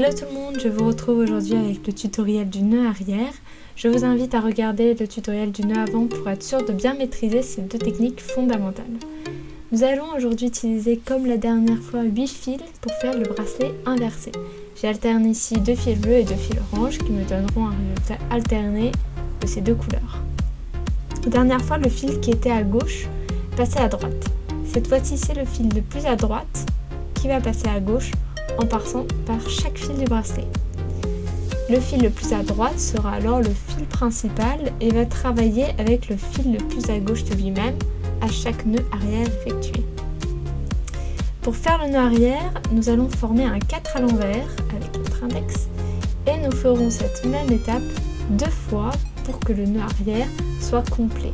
Hello tout le monde, je vous retrouve aujourd'hui avec le tutoriel du nœud arrière. Je vous invite à regarder le tutoriel du nœud avant pour être sûr de bien maîtriser ces deux techniques fondamentales. Nous allons aujourd'hui utiliser comme la dernière fois 8 fils pour faire le bracelet inversé. J'ai alterné ici deux fils bleus et deux fils orange qui me donneront un résultat alterné de ces deux couleurs. Dernière fois, le fil qui était à gauche passait à droite. Cette fois-ci, c'est le fil le plus à droite qui va passer à gauche en passant par chaque fil du bracelet. Le fil le plus à droite sera alors le fil principal et va travailler avec le fil le plus à gauche de lui-même à chaque nœud arrière effectué. Pour faire le nœud arrière, nous allons former un 4 à l'envers avec notre index et nous ferons cette même étape deux fois pour que le nœud arrière soit complet.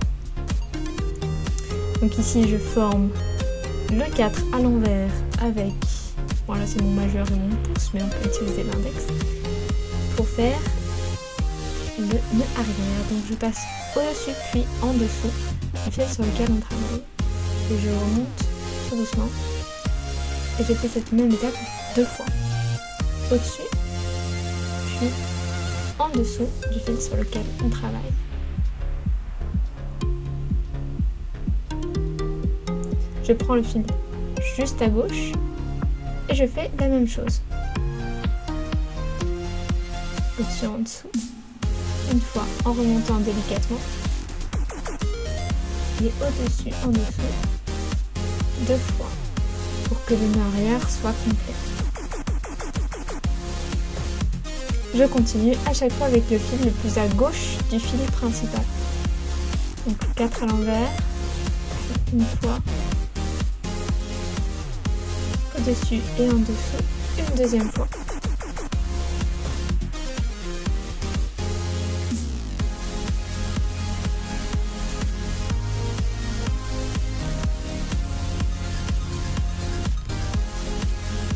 Donc ici je forme le 4 à l'envers avec voilà, c'est mon majeur et mon pouce, mais on peut utiliser l'index pour faire le nœud arrière. Donc je passe au-dessus puis en dessous du fil sur lequel on travaille. Et je remonte tout doucement. Et j'ai fait cette même étape deux fois. Au-dessus, puis en dessous du fil sur lequel on travaille. Je prends le fil juste à gauche et je fais la même chose. Au-dessus, en dessous. Une fois en remontant délicatement. Et au-dessus, en dessous. Deux fois. Pour que le nœud arrière soit complet. Je continue à chaque fois avec le fil le plus à gauche du fil principal. Donc 4 à l'envers. Une fois dessus et en dessous une deuxième fois.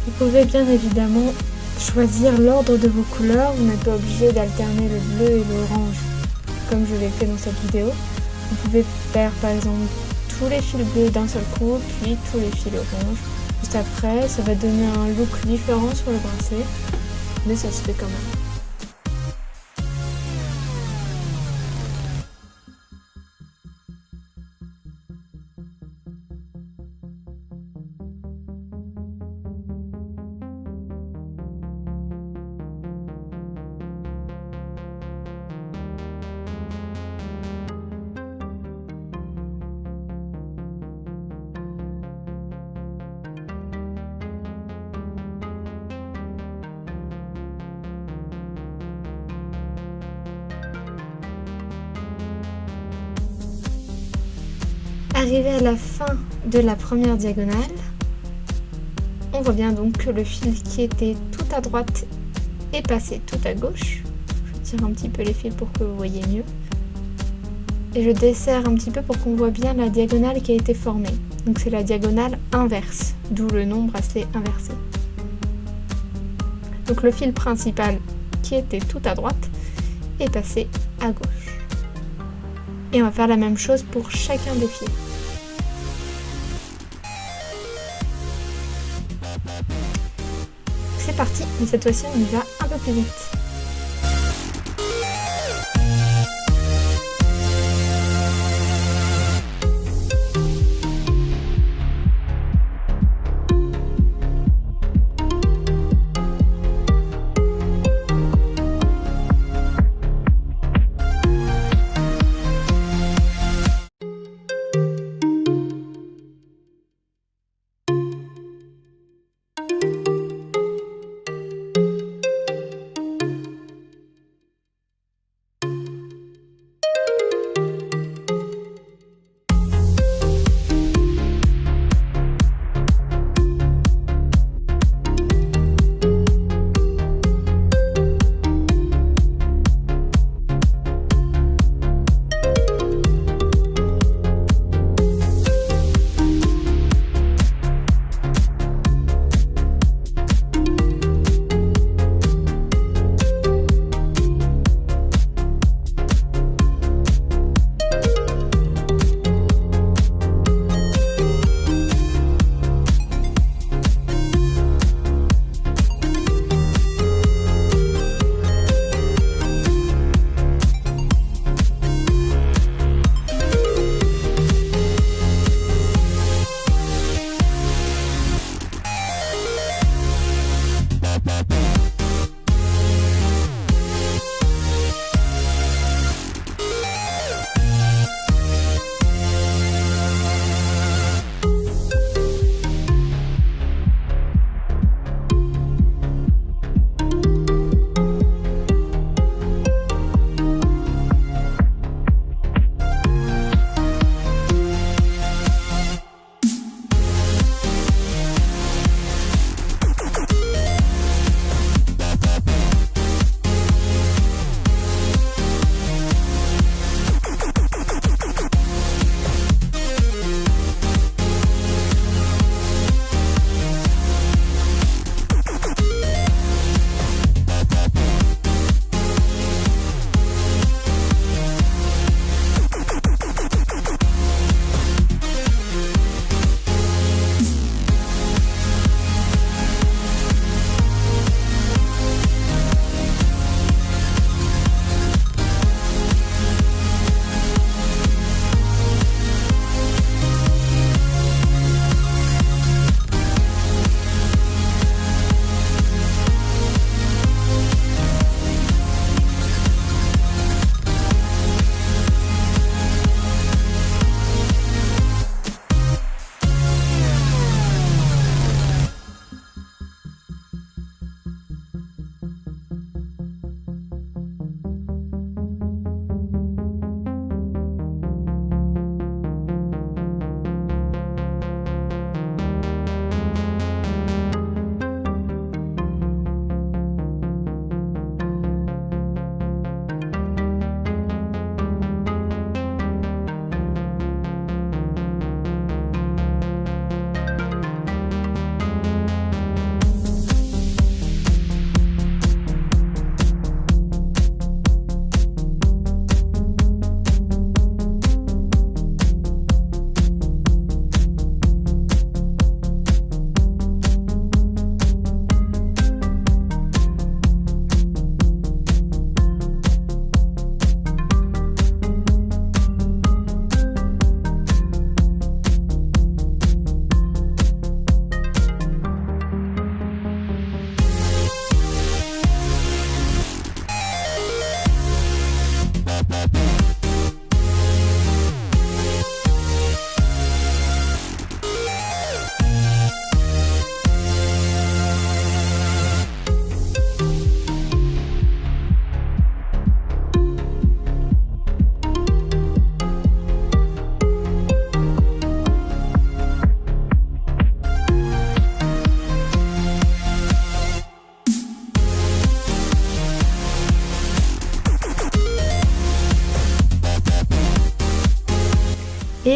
Vous pouvez bien évidemment choisir l'ordre de vos couleurs, vous n'êtes pas obligé d'alterner le bleu et l'orange comme je l'ai fait dans cette vidéo. Vous pouvez faire par exemple tous les fils bleus d'un seul coup, puis tous les fils oranges Après, ça va donner un look différent sur le bracelet, mais ça se fait quand même. Arrivé à la fin de la première diagonale, on voit bien donc que le fil qui était tout à droite est passé tout à gauche. Je tire un petit peu les fils pour que vous voyez mieux. Et je desserre un petit peu pour qu'on voit bien la diagonale qui a été formée. Donc c'est la diagonale inverse, d'où le nom bracelet inversé. Donc le fil principal qui était tout à droite est passé à gauche. Et on va faire la même chose pour chacun des fils. C'est parti, mais cette fois-ci on y va un peu plus vite.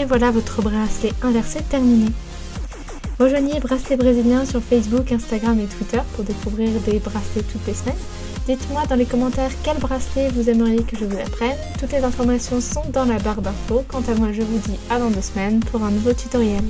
Et voilà votre bracelet inversé terminé. Rejoignez Bracelet Brésilien sur Facebook, Instagram et Twitter pour découvrir des bracelets toutes les semaines. Dites-moi dans les commentaires quel bracelet vous aimeriez que je vous apprenne. Toutes les informations sont dans la barre d'infos. Quant à moi, je vous dis à dans deux semaines pour un nouveau tutoriel.